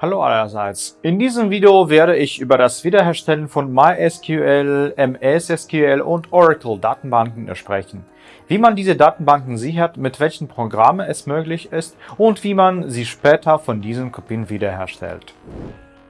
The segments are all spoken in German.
Hallo allerseits. In diesem Video werde ich über das Wiederherstellen von MySQL, MS und Oracle Datenbanken sprechen. Wie man diese Datenbanken sichert, mit welchen Programmen es möglich ist und wie man sie später von diesen Kopien wiederherstellt.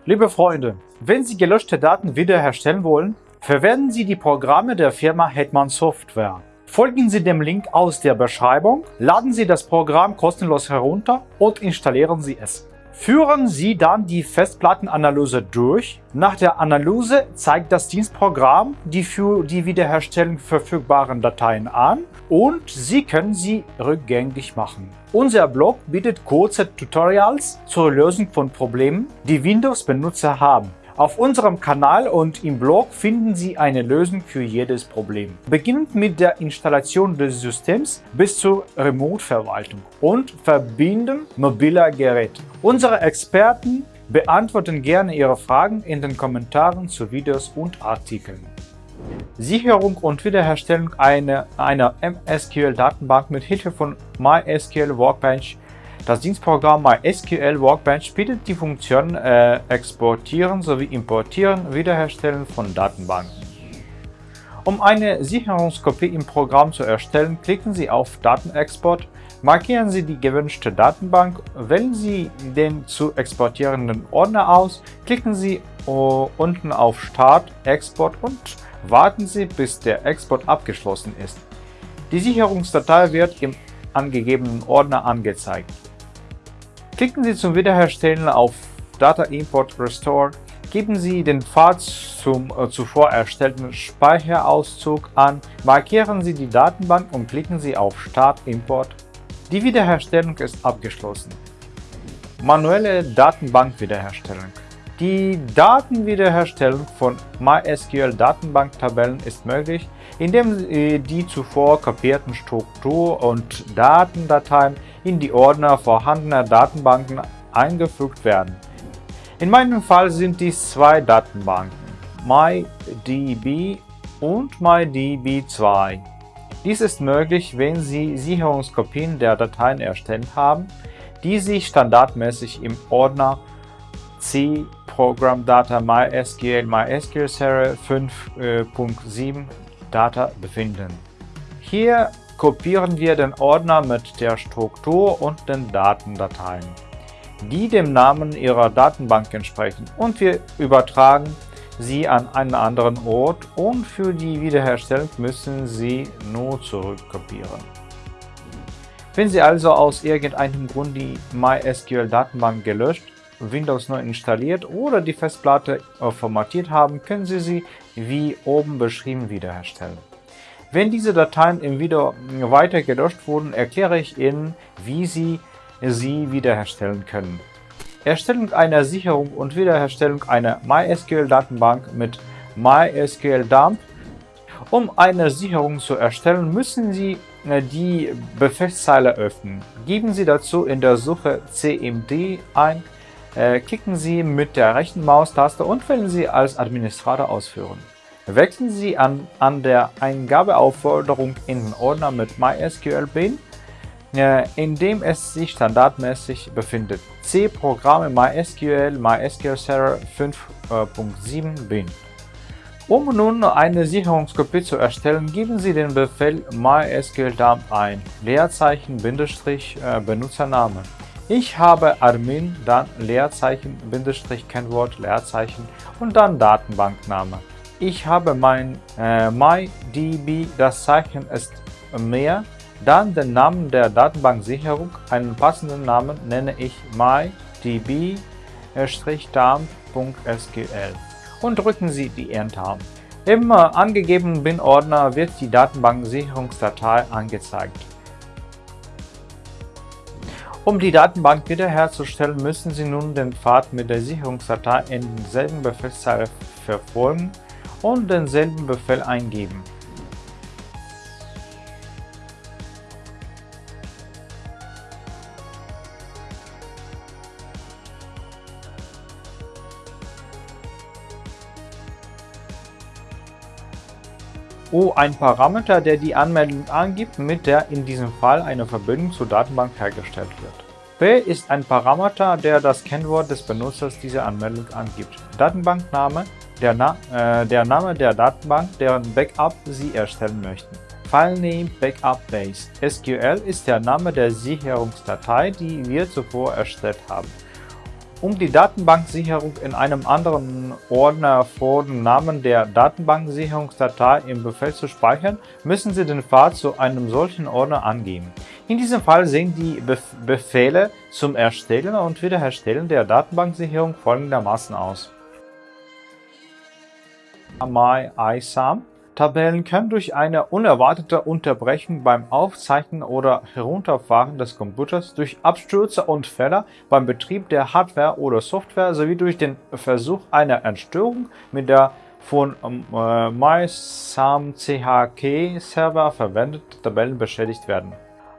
Liebe Freunde, wenn Sie gelöschte Daten wiederherstellen wollen, verwenden Sie die Programme der Firma Hetman Software. Folgen Sie dem Link aus der Beschreibung, laden Sie das Programm kostenlos herunter und installieren Sie es. Führen Sie dann die Festplattenanalyse durch. Nach der Analyse zeigt das Dienstprogramm die für die Wiederherstellung verfügbaren Dateien an und Sie können sie rückgängig machen. Unser Blog bietet kurze Tutorials zur Lösung von Problemen, die Windows-Benutzer haben. Auf unserem Kanal und im Blog finden Sie eine Lösung für jedes Problem. Beginnend mit der Installation des Systems bis zur Remote-Verwaltung und Verbinden mobiler Geräte. Unsere Experten beantworten gerne Ihre Fragen in den Kommentaren zu Videos und Artikeln. Sicherung und Wiederherstellung einer, einer MSQL-Datenbank mit Hilfe von MySQL Workbench das Dienstprogramm MySQL Workbench bietet die Funktionen äh, Exportieren sowie Importieren, Wiederherstellen von Datenbanken. Um eine Sicherungskopie im Programm zu erstellen, klicken Sie auf Datenexport, markieren Sie die gewünschte Datenbank, wählen Sie den zu exportierenden Ordner aus, klicken Sie uh, unten auf Start, Export und warten Sie, bis der Export abgeschlossen ist. Die Sicherungsdatei wird im angegebenen Ordner angezeigt. Klicken Sie zum Wiederherstellen auf Data Import Restore, geben Sie den Pfad zum äh, zuvor erstellten Speicherauszug an, markieren Sie die Datenbank und klicken Sie auf Start Import. Die Wiederherstellung ist abgeschlossen. Manuelle Datenbankwiederherstellung Die Datenwiederherstellung von MySQL-Datenbanktabellen ist möglich, indem die zuvor kopierten Struktur- und Datendateien in die Ordner vorhandener Datenbanken eingefügt werden. In meinem Fall sind dies zwei Datenbanken, MyDB und MyDB2. Dies ist möglich, wenn Sie Sicherungskopien der Dateien erstellt haben, die sich standardmäßig im Ordner C Program Data MySQL MySQL Server 5.7 Data befinden. Hier kopieren wir den Ordner mit der Struktur und den Datendateien, die dem Namen Ihrer Datenbank entsprechen und wir übertragen sie an einen anderen Ort und für die Wiederherstellung müssen Sie nur zurückkopieren. Wenn Sie also aus irgendeinem Grund die MySQL-Datenbank gelöscht, Windows neu installiert oder die Festplatte formatiert haben, können Sie sie wie oben beschrieben wiederherstellen. Wenn diese Dateien im Video weiter gelöscht wurden, erkläre ich Ihnen, wie Sie sie wiederherstellen können. Erstellung einer Sicherung und Wiederherstellung einer MySQL-Datenbank mit MySQL-Dump Um eine Sicherung zu erstellen, müssen Sie äh, die Befehlszeile öffnen. Geben Sie dazu in der Suche cmd ein, äh, klicken Sie mit der rechten Maustaste und wählen Sie als Administrator ausführen. Wechseln Sie an, an der Eingabeaufforderung in den Ordner mit MySQL bin, äh, in dem es sich standardmäßig befindet. C Programme MySQL MySQL Server 5.7 bin. Um nun eine Sicherungskopie zu erstellen, geben Sie den Befehl mysql dump ein, Leerzeichen Bindestrich äh, Benutzername. Ich habe Armin, dann Leerzeichen Bindestrich Kennwort Leerzeichen und dann Datenbankname. Ich habe mein äh, MyDB, das Zeichen ist mehr, dann den Namen der Datenbanksicherung, einen passenden Namen nenne ich mydb-darm.sql und drücken Sie die Enter. Im äh, angegebenen Bin-Ordner wird die Datenbanksicherungsdatei angezeigt. Um die Datenbank wiederherzustellen, müssen Sie nun den Pfad mit der Sicherungsdatei in derselben Befehlszeile verfolgen und denselben Befehl eingeben. O ein Parameter, der die Anmeldung angibt, mit der in diesem Fall eine Verbindung zur Datenbank hergestellt wird. P ist ein Parameter, der das Kennwort des Benutzers dieser Anmeldung angibt. Datenbankname, der, Na äh, der Name der Datenbank, deren Backup Sie erstellen möchten. FileName Backup Base SQL ist der Name der Sicherungsdatei, die wir zuvor erstellt haben. Um die Datenbanksicherung in einem anderen Ordner vor dem Namen der Datenbanksicherungsdatei im Befehl zu speichern, müssen Sie den Pfad zu einem solchen Ordner angeben. In diesem Fall sehen die Befehle zum Erstellen und Wiederherstellen der Datenbanksicherung folgendermaßen aus. MyISAM Tabellen können durch eine unerwartete Unterbrechung beim Aufzeichnen oder Herunterfahren des Computers, durch Abstürze und Fehler beim Betrieb der Hardware oder Software sowie durch den Versuch einer Entstörung mit der von äh, MySAM-CHK-Server verwendeten Tabellen beschädigt werden.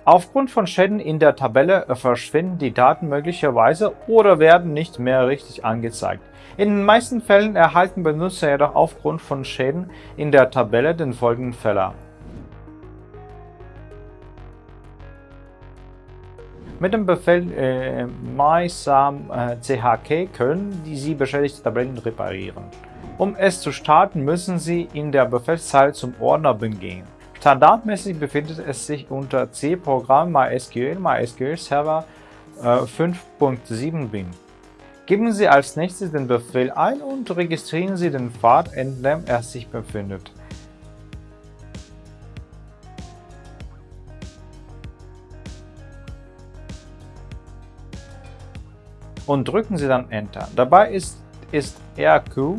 Aufgrund von Schäden in der Tabelle verschwinden die Daten möglicherweise oder werden nicht mehr richtig angezeigt. In den meisten Fällen erhalten Benutzer jedoch aufgrund von Schäden in der Tabelle den folgenden Fehler. Mit dem Befehl äh, mysam-chk äh, können Sie beschädigte Tabellen reparieren. Um es zu starten, müssen Sie in der Befehlszeile zum Ordner gehen. Standardmäßig befindet es sich unter C-Programm MySQL MySQL Server äh, 5.7 bin. Geben Sie als nächstes den Befehl ein und registrieren Sie den Pfad, in dem er sich befindet. Und drücken Sie dann Enter. Dabei ist, ist RQ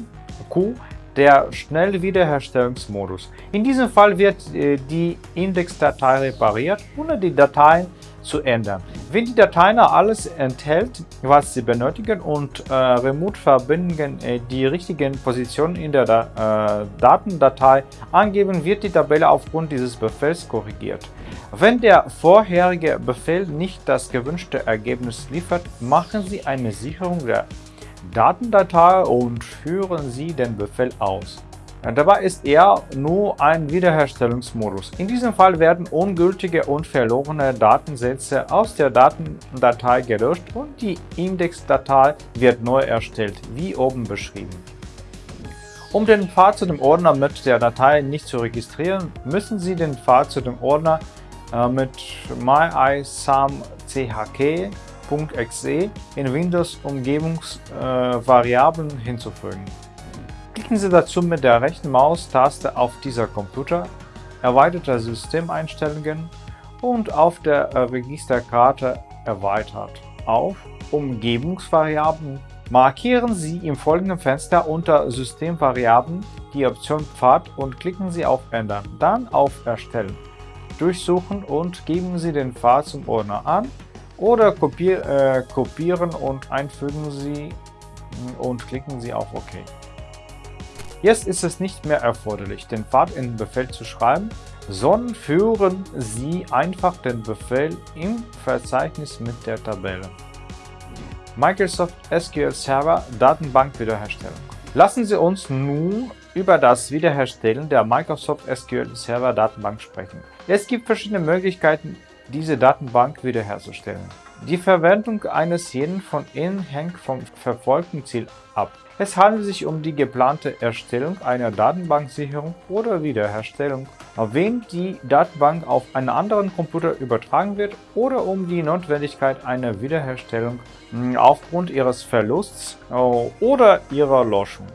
Q der Schnellwiederherstellungsmodus. In diesem Fall wird äh, die Indexdatei repariert, ohne die Dateien zu ändern. Wenn die Datei alles enthält, was Sie benötigen und äh, Remote-Verbindungen äh, die richtigen Positionen in der da äh, Datendatei angeben, wird die Tabelle aufgrund dieses Befehls korrigiert. Wenn der vorherige Befehl nicht das gewünschte Ergebnis liefert, machen Sie eine Sicherung der Datendatei und führen Sie den Befehl aus. Dabei ist er nur ein Wiederherstellungsmodus. In diesem Fall werden ungültige und verlorene Datensätze aus der Datendatei gelöscht und die Indexdatei wird neu erstellt, wie oben beschrieben. Um den Pfad zu dem Ordner mit der Datei nicht zu registrieren, müssen Sie den Pfad zu dem Ordner äh, mit myisam.chk.exe in Windows Umgebungsvariablen äh, hinzufügen. Klicken Sie dazu mit der rechten Maustaste auf dieser Computer, erweiterte Systemeinstellungen und auf der Registerkarte erweitert auf Umgebungsvariablen. Markieren Sie im folgenden Fenster unter Systemvariablen die Option Pfad und klicken Sie auf Ändern, dann auf Erstellen. Durchsuchen und geben Sie den Pfad zum Ordner an oder kopier, äh, kopieren und einfügen Sie und klicken Sie auf OK. Jetzt ist es nicht mehr erforderlich, den Pfad in den Befehl zu schreiben, sondern führen Sie einfach den Befehl im Verzeichnis mit der Tabelle. Microsoft SQL Server Datenbank Wiederherstellung Lassen Sie uns nun über das Wiederherstellen der Microsoft SQL Server Datenbank sprechen. Es gibt verschiedene Möglichkeiten, diese Datenbank wiederherzustellen. Die Verwendung eines jeden von ihnen hängt vom verfolgten Ziel ab. Es handelt sich um die geplante Erstellung einer Datenbanksicherung oder Wiederherstellung, wenn die Datenbank auf einen anderen Computer übertragen wird oder um die Notwendigkeit einer Wiederherstellung hm, aufgrund ihres Verlusts äh, oder ihrer Löschung.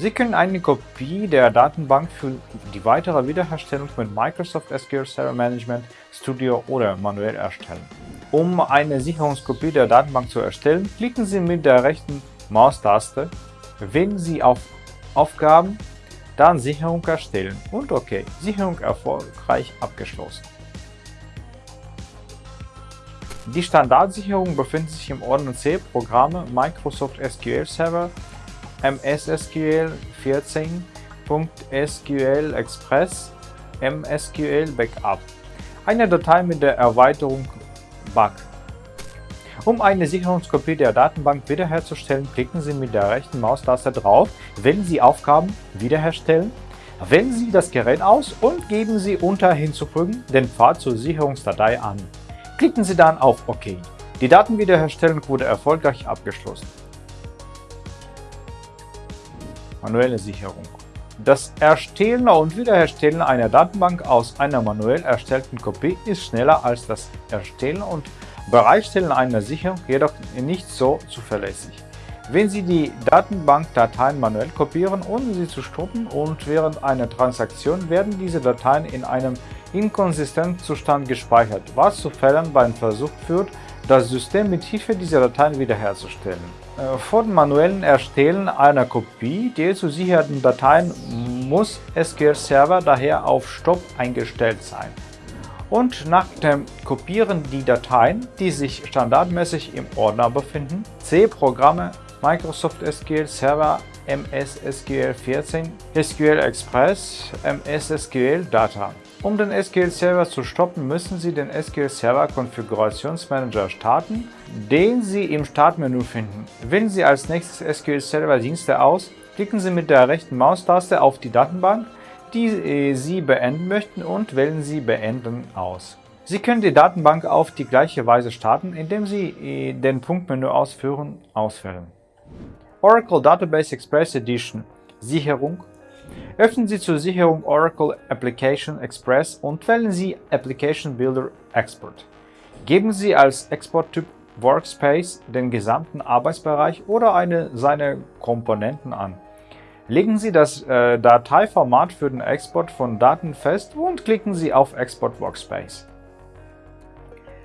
Sie können eine Kopie der Datenbank für die weitere Wiederherstellung mit Microsoft SQL Server Management Studio oder manuell erstellen. Um eine Sicherungskopie der Datenbank zu erstellen, klicken Sie mit der rechten Maustaste Wählen Sie auf Aufgaben, dann Sicherung erstellen und OK. Sicherung erfolgreich abgeschlossen. Die Standardsicherung befindet sich im Ordner C Programme Microsoft SQL Server MSSQL 14.SQL Express MSQL Backup. Eine Datei mit der Erweiterung BUG um eine Sicherungskopie der Datenbank wiederherzustellen, klicken Sie mit der rechten Maustaste drauf, wählen Sie Aufgaben Wiederherstellen, wählen Sie das Gerät aus und geben Sie unter Hinzufügen den Pfad zur Sicherungsdatei an. Klicken Sie dann auf OK. Die Datenwiederherstellung wurde erfolgreich abgeschlossen. Manuelle Sicherung Das Erstellen und Wiederherstellen einer Datenbank aus einer manuell erstellten Kopie ist schneller als das Erstellen und Bereitstellen einer Sicherung, jedoch nicht so zuverlässig. Wenn Sie die Datenbankdateien manuell kopieren, ohne sie zu stoppen und während einer Transaktion werden diese Dateien in einem inkonsistenten Zustand gespeichert, was zu Fällen beim Versuch führt, das System mit Hilfe dieser Dateien wiederherzustellen. Äh, vor dem manuellen Erstellen einer Kopie der zu sichernden Dateien muss SQL Server daher auf Stopp eingestellt sein und nach dem Kopieren die Dateien, die sich standardmäßig im Ordner befinden, C-Programme Microsoft SQL Server MS SQL 14, SQL Express, MS SQL Data. Um den SQL Server zu stoppen, müssen Sie den SQL Server Konfigurationsmanager starten, den Sie im Startmenü finden. Wählen Sie als nächstes SQL Server Dienste aus, klicken Sie mit der rechten Maustaste auf die Datenbank, die äh, Sie beenden möchten und wählen Sie Beenden aus. Sie können die Datenbank auf die gleiche Weise starten, indem Sie äh, den Punktmenü Ausführen auswählen. Oracle Database Express Edition Sicherung Öffnen Sie zur Sicherung Oracle Application Express und wählen Sie Application Builder Export. Geben Sie als Exporttyp Workspace den gesamten Arbeitsbereich oder eine seiner Komponenten an. Legen Sie das äh, Dateiformat für den Export von Daten fest und klicken Sie auf Export Workspace.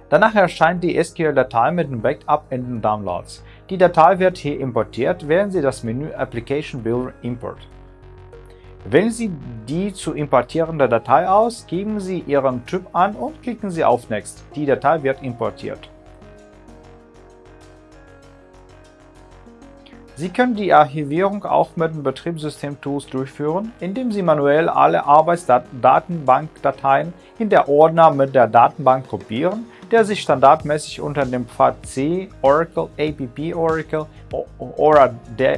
Danach erscheint die SQL-Datei mit dem Backup in den Downloads. Die Datei wird hier importiert, wählen Sie das Menü Application Builder Import. Wählen Sie die zu importierende Datei aus, geben Sie Ihren Typ an und klicken Sie auf Next. Die Datei wird importiert. Sie können die Archivierung auch mit den Betriebssystem-Tools durchführen, indem Sie manuell alle Arbeitsdatenbankdateien in der Ordner mit der Datenbank kopieren, der sich standardmäßig unter dem Pfad C Oracle APP Oracle oder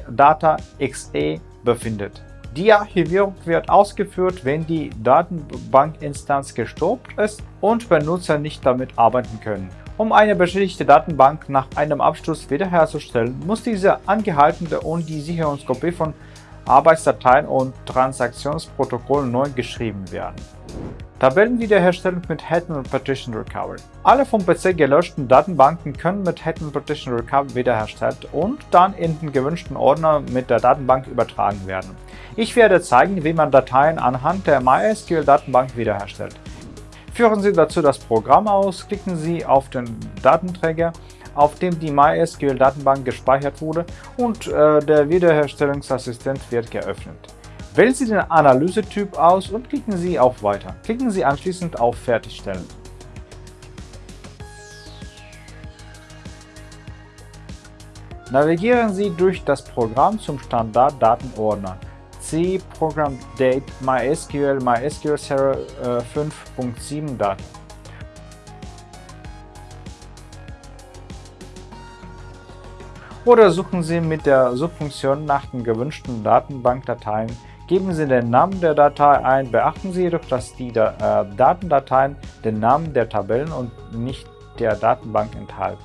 Data XE befindet. Die Archivierung wird ausgeführt, wenn die Datenbankinstanz gestoppt ist und Benutzer nicht damit arbeiten können. Um eine beschädigte Datenbank nach einem Absturz wiederherzustellen, muss diese angehaltene und die Sicherungskopie von Arbeitsdateien und Transaktionsprotokollen neu geschrieben werden. Tabellenwiederherstellung mit Hetman Partition Recovery Alle vom PC gelöschten Datenbanken können mit Hetman Partition Recovery wiederhergestellt und dann in den gewünschten Ordner mit der Datenbank übertragen werden. Ich werde zeigen, wie man Dateien anhand der MySQL-Datenbank wiederherstellt. Führen Sie dazu das Programm aus, klicken Sie auf den Datenträger, auf dem die MySQL-Datenbank gespeichert wurde und äh, der Wiederherstellungsassistent wird geöffnet. Wählen Sie den Analysetyp aus und klicken Sie auf Weiter. Klicken Sie anschließend auf Fertigstellen. Navigieren Sie durch das Programm zum Standarddatenordner. C Program Date MySQL MySQL Server äh, 5.7 Daten. Oder suchen Sie mit der Suchfunktion nach den gewünschten Datenbankdateien. Geben Sie den Namen der Datei ein, beachten Sie jedoch, dass die äh, Datendateien den Namen der Tabellen und nicht der Datenbank enthalten.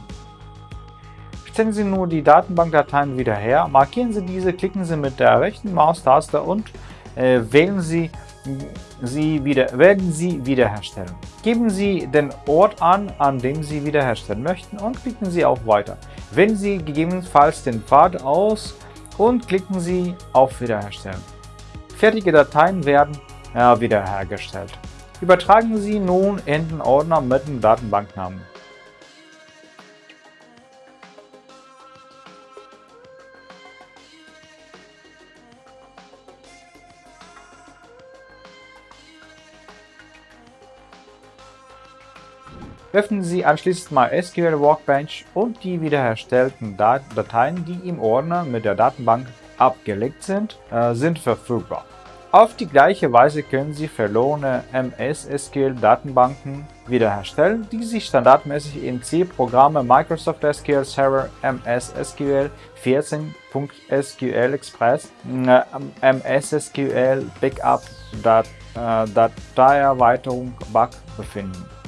Stellen Sie nur die Datenbankdateien wieder her, markieren Sie diese, klicken Sie mit der rechten Maustaste und äh, wählen Sie, sie wieder, werden Sie wiederherstellen. Geben Sie den Ort an, an dem Sie wiederherstellen möchten und klicken Sie auf Weiter. Wählen Sie gegebenenfalls den Pfad aus und klicken Sie auf Wiederherstellen. Fertige Dateien werden äh, wiederhergestellt. Übertragen Sie nun in den Ordner mit dem Datenbanknamen. Öffnen Sie anschließend MySQL Workbench und die wiederherstellten Dateien, die im Ordner mit der Datenbank abgelegt sind, äh, sind verfügbar. Auf die gleiche Weise können Sie verlorene MS-SQL-Datenbanken wiederherstellen, die sich standardmäßig in C-Programme Microsoft SQL Server MS SQL 14.SQL Express, äh, MS SQL Backup Dat, äh, befinden.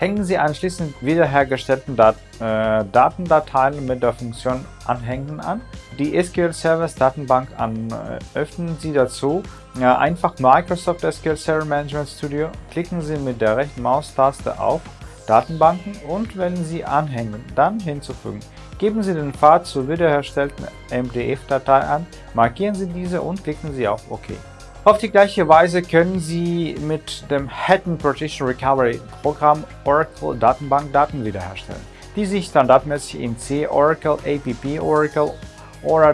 Hängen Sie anschließend wiederhergestellten Dat äh, Datendateien mit der Funktion Anhängen an. Die SQL Service Datenbank an. Äh, öffnen Sie dazu äh, einfach Microsoft SQL Server Management Studio, klicken Sie mit der rechten Maustaste auf Datenbanken und wählen Sie Anhängen, dann hinzufügen. Geben Sie den Pfad zur wiederhergestellten MDF-Datei an, markieren Sie diese und klicken Sie auf OK. Auf die gleiche Weise können Sie mit dem Hidden Partition Recovery Programm Oracle Datenbank Daten wiederherstellen, die sich standardmäßig in C, Oracle, APP Oracle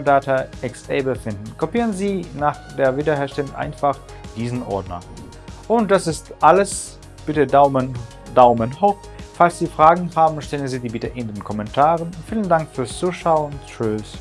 Data XA befinden. Kopieren Sie nach der Wiederherstellung einfach diesen Ordner. Und das ist alles. Bitte Daumen, Daumen hoch. Falls Sie Fragen haben, stellen Sie die bitte in den Kommentaren. Vielen Dank fürs Zuschauen. Tschüss.